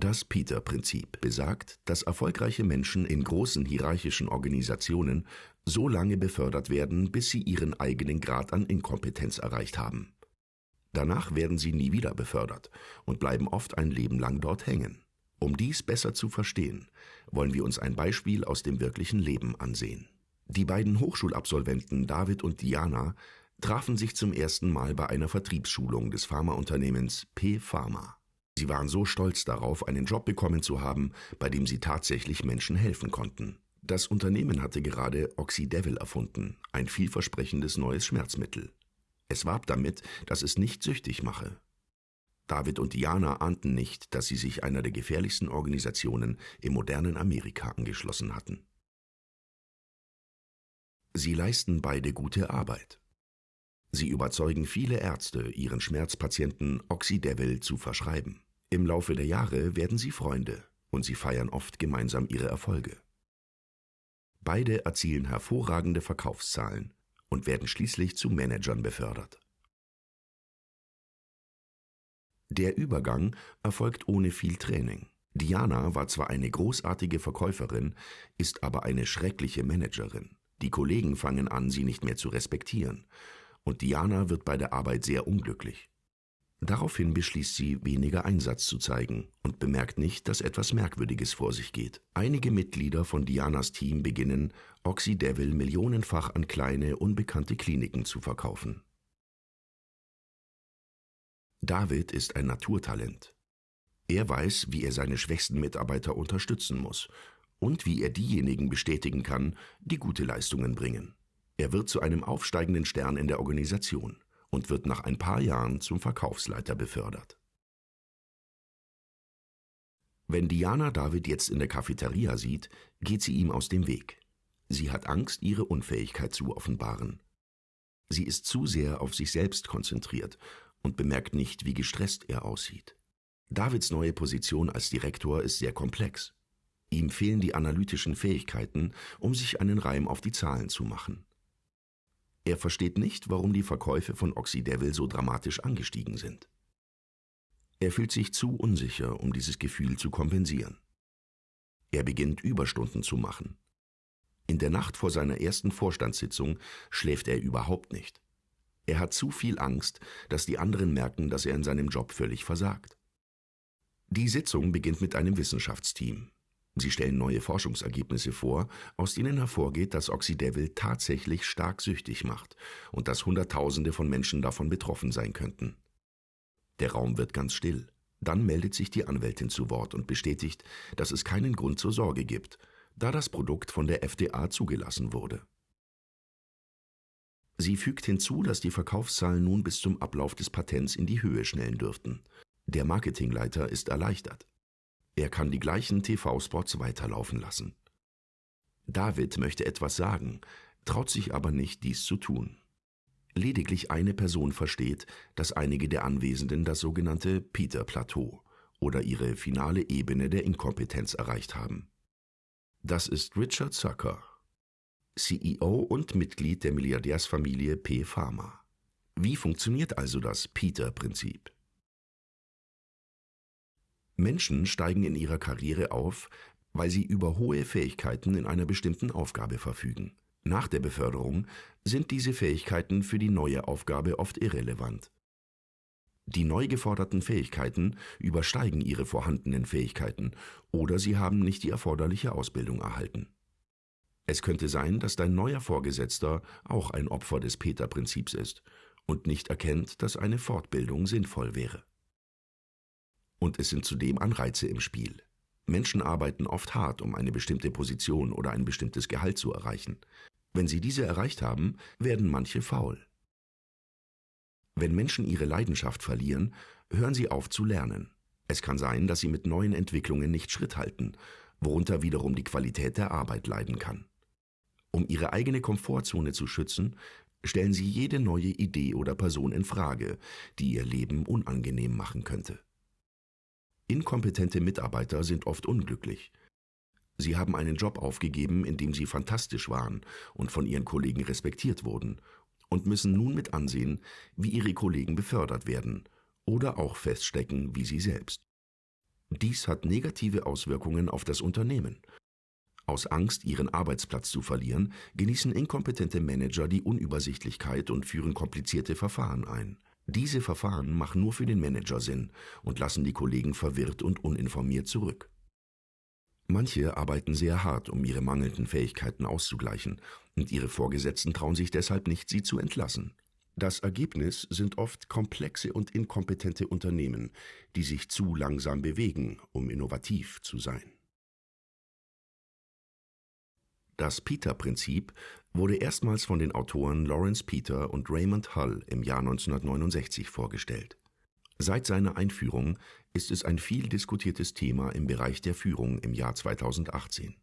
Das Peter-Prinzip besagt, dass erfolgreiche Menschen in großen hierarchischen Organisationen so lange befördert werden, bis sie ihren eigenen Grad an Inkompetenz erreicht haben. Danach werden sie nie wieder befördert und bleiben oft ein Leben lang dort hängen. Um dies besser zu verstehen, wollen wir uns ein Beispiel aus dem wirklichen Leben ansehen. Die beiden Hochschulabsolventen David und Diana trafen sich zum ersten Mal bei einer Vertriebsschulung des Pharmaunternehmens P Pharma. Sie waren so stolz darauf, einen Job bekommen zu haben, bei dem sie tatsächlich Menschen helfen konnten. Das Unternehmen hatte gerade Oxydevil erfunden, ein vielversprechendes neues Schmerzmittel. Es warb damit, dass es nicht süchtig mache. David und Diana ahnten nicht, dass sie sich einer der gefährlichsten Organisationen im modernen Amerika angeschlossen hatten. Sie leisten beide gute Arbeit. Sie überzeugen viele Ärzte, ihren Schmerzpatienten Oxydevil zu verschreiben. Im Laufe der Jahre werden sie Freunde und sie feiern oft gemeinsam ihre Erfolge. Beide erzielen hervorragende Verkaufszahlen und werden schließlich zu Managern befördert. Der Übergang erfolgt ohne viel Training. Diana war zwar eine großartige Verkäuferin, ist aber eine schreckliche Managerin. Die Kollegen fangen an, sie nicht mehr zu respektieren, und Diana wird bei der Arbeit sehr unglücklich. Daraufhin beschließt sie, weniger Einsatz zu zeigen und bemerkt nicht, dass etwas Merkwürdiges vor sich geht. Einige Mitglieder von Dianas Team beginnen, Oxydevil millionenfach an kleine, unbekannte Kliniken zu verkaufen. David ist ein Naturtalent. Er weiß, wie er seine schwächsten Mitarbeiter unterstützen muss und wie er diejenigen bestätigen kann, die gute Leistungen bringen. Er wird zu einem aufsteigenden Stern in der Organisation und wird nach ein paar Jahren zum Verkaufsleiter befördert. Wenn Diana David jetzt in der Cafeteria sieht, geht sie ihm aus dem Weg. Sie hat Angst, ihre Unfähigkeit zu offenbaren. Sie ist zu sehr auf sich selbst konzentriert und bemerkt nicht, wie gestresst er aussieht. Davids neue Position als Direktor ist sehr komplex. Ihm fehlen die analytischen Fähigkeiten, um sich einen Reim auf die Zahlen zu machen. Er versteht nicht, warum die Verkäufe von Oxydevil so dramatisch angestiegen sind. Er fühlt sich zu unsicher, um dieses Gefühl zu kompensieren. Er beginnt Überstunden zu machen. In der Nacht vor seiner ersten Vorstandssitzung schläft er überhaupt nicht. Er hat zu viel Angst, dass die anderen merken, dass er in seinem Job völlig versagt. Die Sitzung beginnt mit einem Wissenschaftsteam. Sie stellen neue Forschungsergebnisse vor, aus denen hervorgeht, dass Oxydevil tatsächlich stark süchtig macht und dass Hunderttausende von Menschen davon betroffen sein könnten. Der Raum wird ganz still. Dann meldet sich die Anwältin zu Wort und bestätigt, dass es keinen Grund zur Sorge gibt, da das Produkt von der FDA zugelassen wurde. Sie fügt hinzu, dass die Verkaufszahlen nun bis zum Ablauf des Patents in die Höhe schnellen dürften. Der Marketingleiter ist erleichtert. Er kann die gleichen TV-Spots weiterlaufen lassen. David möchte etwas sagen, traut sich aber nicht, dies zu tun. Lediglich eine Person versteht, dass einige der Anwesenden das sogenannte Peter-Plateau oder ihre finale Ebene der Inkompetenz erreicht haben. Das ist Richard Zucker, CEO und Mitglied der Milliardärsfamilie P. Pharma. Wie funktioniert also das Peter-Prinzip? Menschen steigen in ihrer Karriere auf, weil sie über hohe Fähigkeiten in einer bestimmten Aufgabe verfügen. Nach der Beförderung sind diese Fähigkeiten für die neue Aufgabe oft irrelevant. Die neu geforderten Fähigkeiten übersteigen ihre vorhandenen Fähigkeiten oder sie haben nicht die erforderliche Ausbildung erhalten. Es könnte sein, dass dein neuer Vorgesetzter auch ein Opfer des Peter-Prinzips ist und nicht erkennt, dass eine Fortbildung sinnvoll wäre. Und es sind zudem Anreize im Spiel. Menschen arbeiten oft hart, um eine bestimmte Position oder ein bestimmtes Gehalt zu erreichen. Wenn sie diese erreicht haben, werden manche faul. Wenn Menschen ihre Leidenschaft verlieren, hören sie auf zu lernen. Es kann sein, dass sie mit neuen Entwicklungen nicht Schritt halten, worunter wiederum die Qualität der Arbeit leiden kann. Um ihre eigene Komfortzone zu schützen, stellen sie jede neue Idee oder Person in Frage, die ihr Leben unangenehm machen könnte. Inkompetente Mitarbeiter sind oft unglücklich. Sie haben einen Job aufgegeben, in dem sie fantastisch waren und von ihren Kollegen respektiert wurden, und müssen nun mit ansehen, wie ihre Kollegen befördert werden oder auch feststecken wie sie selbst. Dies hat negative Auswirkungen auf das Unternehmen. Aus Angst, ihren Arbeitsplatz zu verlieren, genießen inkompetente Manager die Unübersichtlichkeit und führen komplizierte Verfahren ein. Diese Verfahren machen nur für den Manager Sinn und lassen die Kollegen verwirrt und uninformiert zurück. Manche arbeiten sehr hart, um ihre mangelnden Fähigkeiten auszugleichen, und ihre Vorgesetzten trauen sich deshalb nicht, sie zu entlassen. Das Ergebnis sind oft komplexe und inkompetente Unternehmen, die sich zu langsam bewegen, um innovativ zu sein. Das Peter-Prinzip wurde erstmals von den Autoren Lawrence Peter und Raymond Hull im Jahr 1969 vorgestellt. Seit seiner Einführung ist es ein viel diskutiertes Thema im Bereich der Führung im Jahr 2018.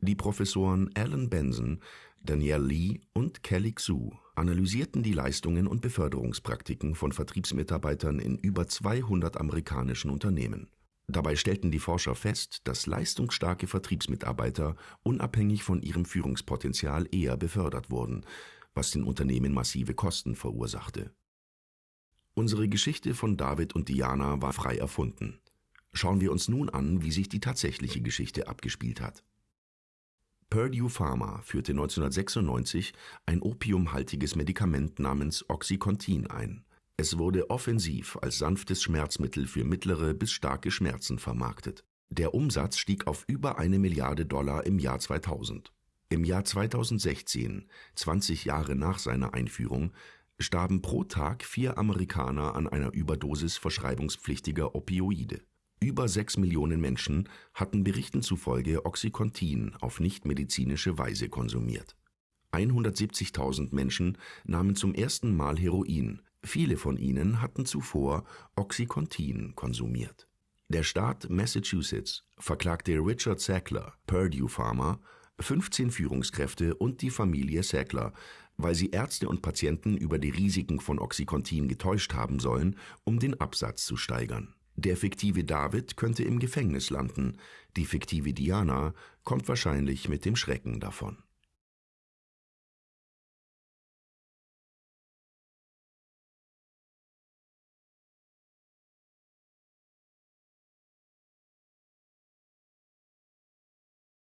Die Professoren Alan Benson, Danielle Lee und Kelly Xu analysierten die Leistungen und Beförderungspraktiken von Vertriebsmitarbeitern in über 200 amerikanischen Unternehmen. Dabei stellten die Forscher fest, dass leistungsstarke Vertriebsmitarbeiter unabhängig von ihrem Führungspotenzial eher befördert wurden, was den Unternehmen massive Kosten verursachte. Unsere Geschichte von David und Diana war frei erfunden. Schauen wir uns nun an, wie sich die tatsächliche Geschichte abgespielt hat. Purdue Pharma führte 1996 ein opiumhaltiges Medikament namens Oxycontin ein. Es wurde offensiv als sanftes Schmerzmittel für mittlere bis starke Schmerzen vermarktet. Der Umsatz stieg auf über eine Milliarde Dollar im Jahr 2000. Im Jahr 2016, 20 Jahre nach seiner Einführung, starben pro Tag vier Amerikaner an einer Überdosis verschreibungspflichtiger Opioide. Über sechs Millionen Menschen hatten Berichten zufolge Oxycontin auf nichtmedizinische Weise konsumiert. 170.000 Menschen nahmen zum ersten Mal Heroin, viele von ihnen hatten zuvor Oxycontin konsumiert. Der Staat Massachusetts verklagte Richard Sackler, Purdue Pharma, 15 Führungskräfte und die Familie Sackler, weil sie Ärzte und Patienten über die Risiken von Oxycontin getäuscht haben sollen, um den Absatz zu steigern. Der fiktive David könnte im Gefängnis landen, die fiktive Diana kommt wahrscheinlich mit dem Schrecken davon.